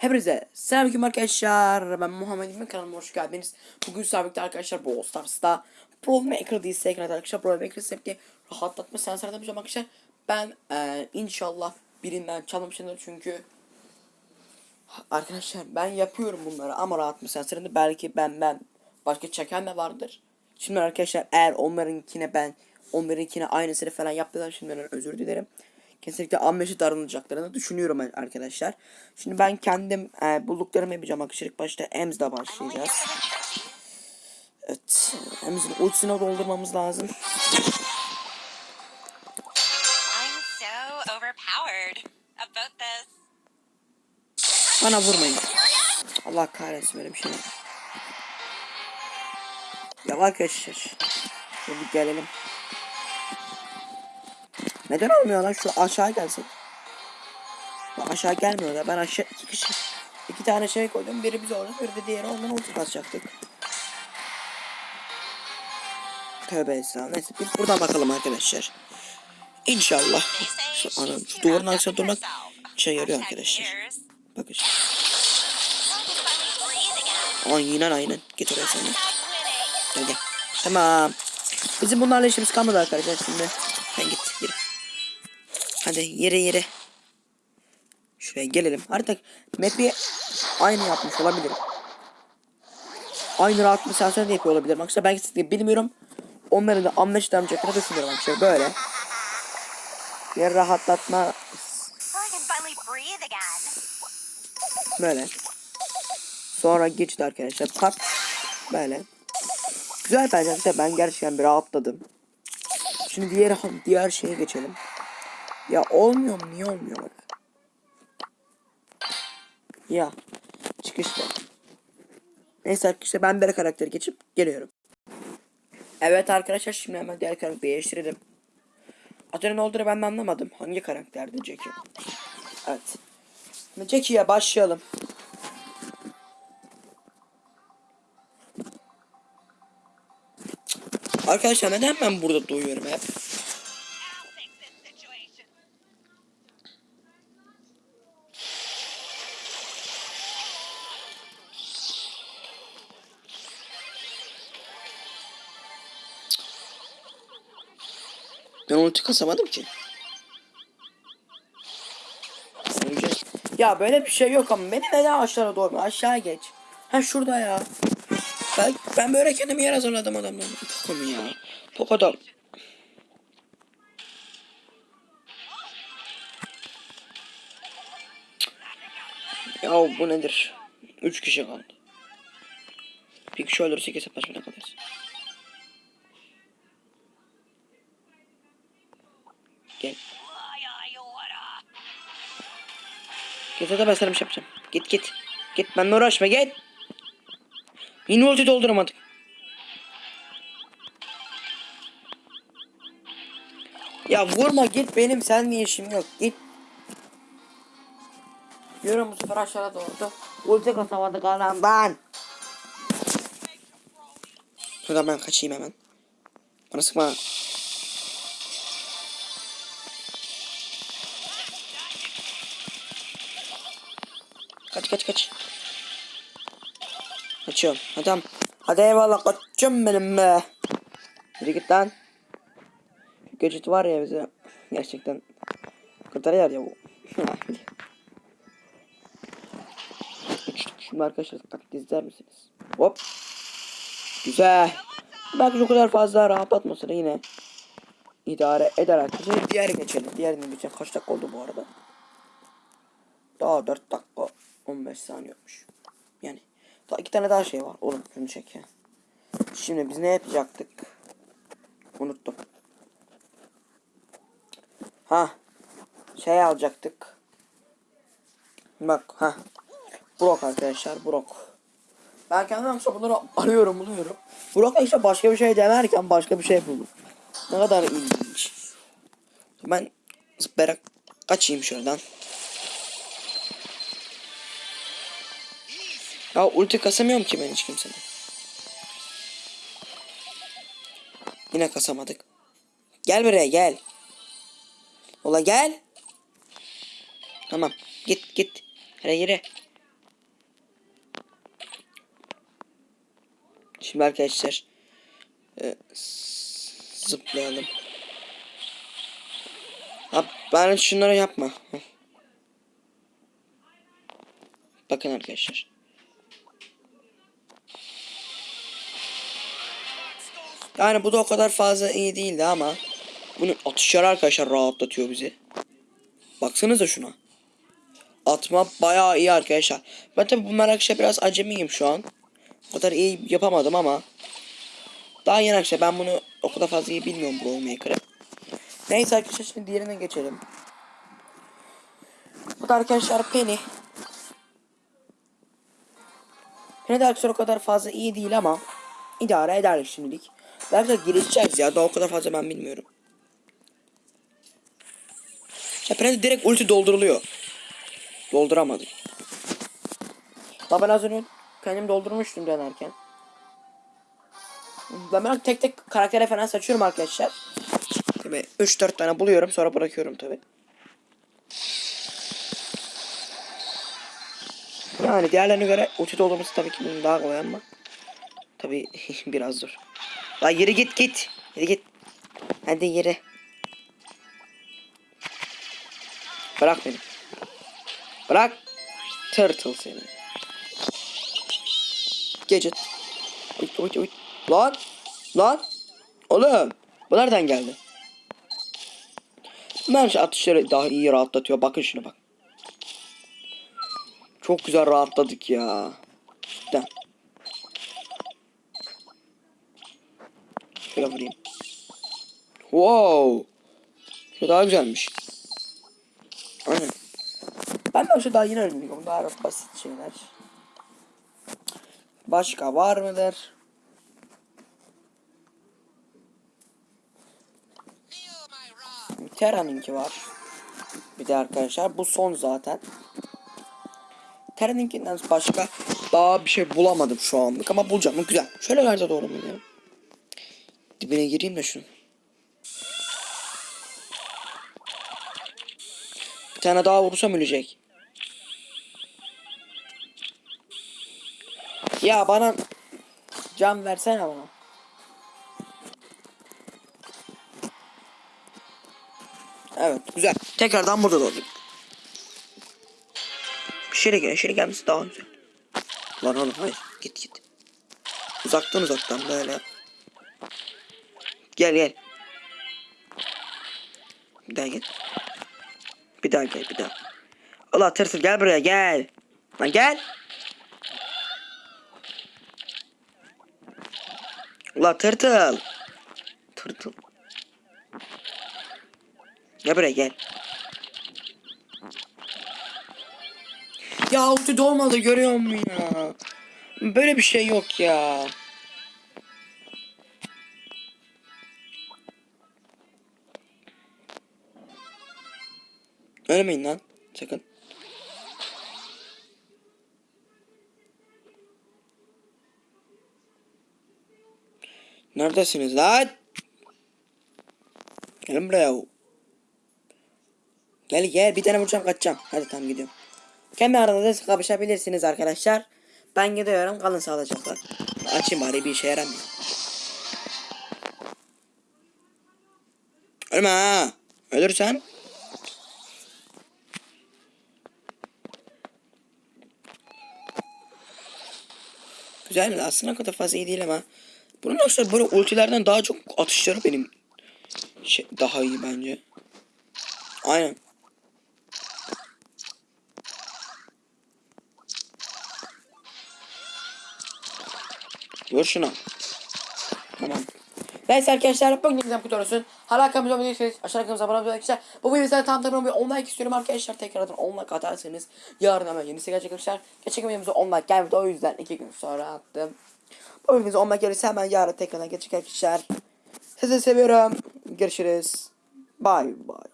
Hepinize selamünaleyküm arkadaşlar. Ben Muhammed İlmi kanalıma hoş geldiniz. Bugün sabitli arkadaşlar Brawl Stars'ta Pro Maker diye ekranı arkadaşlar. Pro Maker septi rahatlatma sensörü yapacağım arkadaşlar. Ben eee, inşallah birinden çalmışımdır çünkü Arkadaşlar ben yapıyorum bunları ama rahatlatma sensöründe belki ben ben başka çeken de vardır. Şimdi arkadaşlar eğer onlarınkine ben onlarınkine aynısını falan yaptılar şimdiden özür dilerim. Kesinlikle ammeşi darılacaklarını düşünüyorum arkadaşlar. Şimdi ben kendim e, bulduklarımı yapacağım. İlk başta Ems'le başlayacağız. Evet. Ems'in ultisini doldurmamız lazım. Bana vurmayın. Allah kahretsin böyle bir şey. Ya arkadaşlar. Bir gelelim. Neden olmuyor lan şu aşağı gelsin. Bak aşağı gelmiyor da ben aşağı iki kişi iki tane şey koydum. Biri biz orada biri de diğeri ondan ulti basacaktık. Tövbe estağfurullah. Neyse biz buradan bakalım arkadaşlar. İnşallah. Şu, anam, şu duvarın arkasına durmak işe yarıyor arkadaşlar. Bakın. I can finally breathe again. Aynen aynen. Git oraya sen. Gel gel. Tamam. Bizim bunlarla işimiz kalmadı arkadaşlar şimdi. Hadi yere yere. Şuraya gelelim. Artık map'i aynı yapmış olabilirim. Aynı rahat mesafeden de yapıyor olabilirim. Arkadaşlar ben kesinlikle bilmiyorum. Onların da anlaşılamayacaklarını düşünüyorum arkadaşlar. Böyle. Bir rahatlatma. Böyle. Sonra geçti arkadaşlar. Pat. Böyle. Güzel bence arkadaşlar. Ben gerçekten bir rahatladım. Şimdi diğer diğer şeye geçelim. Ya olmuyor mu? Niye olmuyor bak. Ya. Çıkışta. Neyse arkadaşlar ben bir karakteri geçip geliyorum. Evet arkadaşlar şimdi hemen diğer karakteri değiştirelim. Adının ne olduğunu ben de anlamadım. Hangi karakterdi Jackie? Evet. Jackie'ye başlayalım. Arkadaşlar neden ben burada duyuyorum hep? Ben ulti kasamadım ki. Ya böyle bir şey yok ama beni neden aşağı doğru aşağı geç. Ha şurada ya. Ben, ben böyle kendimi yer hazırladım adamdan. Poco mu ya? Poco'da. Ya bu nedir? Üç kişi kaldı. Bir kişi ölürse kesip başına kalırız. Gel. Git hadi ben sana bir şey yapacağım. Git git. Git benimle uğraşma git. Yine ulti dolduramadık. Ya vurma git benim seninle işim yok git. Yürü bu sefer aşağıda doğru. Ulti kasamadık anamdan. Şuradan ben kaçayım hemen. Bana sıkma. Kaç kaç kaç. Kaçıyorum. Tamam. Hadi eyvallah kaçıyorum benim be. Yürü git lan. Gadget var ya bize. Gerçekten. Kurtarıyor ya bu. Şimdi arkadaşlar taklit izler misiniz? Hop. Güzel. Belki şu kadar fazla rahatlatmasını yine idare eder arkadaşlar. Diğeri geçelim. Diğerine geçelim. Kaç dakika oldu bu arada? Daha 4 dakika 15 saniye olmuş. Yani daha iki tane daha şey var. Oğlum şunu çek ya. Şimdi biz ne yapacaktık? Unuttum. Ha. Şey alacaktık. Bak ha. Brok arkadaşlar Brok. Ben kendim bunları arıyorum buluyorum. Brok işte başka bir şey denerken başka bir şey buldum. Ne kadar ilginç. Ben zıplayarak kaçayım şuradan. Ya ulti kasamıyorum ki ben hiç kimsenin. Yine kasamadık. Gel buraya gel. Ola gel. Tamam. Git git. Hele yere. Şimdi arkadaşlar e, zıplayalım. Ha, ben şunları yapma. Bakın arkadaşlar. Yani bu da o kadar fazla iyi değildi ama bunun atışları arkadaşlar rahatlatıyor bizi. Baksanıza şuna. Atma bayağı iyi arkadaşlar. Ben tabi bu merakşa biraz acemiyim şu an. O kadar iyi yapamadım ama. Daha yeni arkadaşlar ben bunu o kadar fazla iyi bilmiyorum Brawl Maker'ı. Neyse arkadaşlar şimdi diğerine geçelim. Bu da arkadaşlar Penny. Penny de arkadaşlar o kadar fazla iyi değil ama idare eder şimdilik. Belki de gelişeceğiz ya daha o kadar fazla ben bilmiyorum. Ya Penny direkt ulti dolduruluyor. Dolduramadık. Daha ben az önce kendim doldurmuştum denerken. Ben böyle tek tek karakter referans açıyorum arkadaşlar. Tabii 3-4 tane buluyorum sonra bırakıyorum tabi. Yani diğerlerine göre ulti doldurması tabii ki bunun daha kolay ama. Tabii biraz zor. La yürü git git. Yürü git. Hadi yürü. Bırak beni. Bırak. Turtle seni. Gadget. Uyt uyt uyt. Lan. Lan. Oğlum. Bu nereden geldi? Şu atışları daha iyi rahatlatıyor. Bakın şuna bak. Çok güzel rahatladık ya. Cidden. Şöyle vurayım. Wow. Şu daha güzelmiş. Aynen. Ben de şu daha yeni öğreniyorum. Daha basit şeyler. Başka var mıdır? Terra'nınki var. Bir de arkadaşlar bu son zaten. Terra'nınkinden başka daha bir şey bulamadım şu anlık ama bulacağım. Bu Güzel. Şöyle nerede doğru mu? Dibine gireyim de şunu. Bir tane daha vursam ölecek. Ya bana can versene bana. Evet güzel. Tekrardan burada doğduk. Şeyle gel, şeyle gelmesi daha güzel. Lan oğlum hayır git git. Uzaktan uzaktan böyle. Gel gel. Bir daha gel. Bir daha gel bir daha. Allah tırtıl gel buraya gel. Lan gel. Ula tırtıl. Tırtıl. Gel buraya gel. Ya ulti dolmadı görüyor musun ya? Böyle bir şey yok ya. Ölmeyin lan. Sakın. Neredesiniz lan? Gelin buraya. Gel gel bir tane vuracağım kaçacağım. Hadi tamam gidiyorum. Kendi aranızda kapışabilirsiniz arkadaşlar. Ben gidiyorum kalın sağlıcakla. Açayım bari bir işe yaramıyor. Ölme ha. Ölürsen. Güzel mi? Aslında kadar fazla iyi değil ama. Bunun aslında böyle ultilerden daha çok atışları benim şey, daha iyi bence. Aynen. Vur şuna. Tamam. Neyse arkadaşlar bugün güzel kutu olsun. Hala kanalımıza abone değilseniz aşağıya kanalımıza abone olmayı arkadaşlar. Bu videoda tam tamam bir 10 like istiyorum arkadaşlar. Tekrardan 10 like atarsanız yarın hemen yenisi gelecek arkadaşlar. Geçen videomuza 10 like gelmedi o yüzden 2 gün sonra attım. Bu videomuza 10 like gelirse hemen yarın tekrardan gelecek arkadaşlar. Sizi seviyorum. Görüşürüz. Bye bye.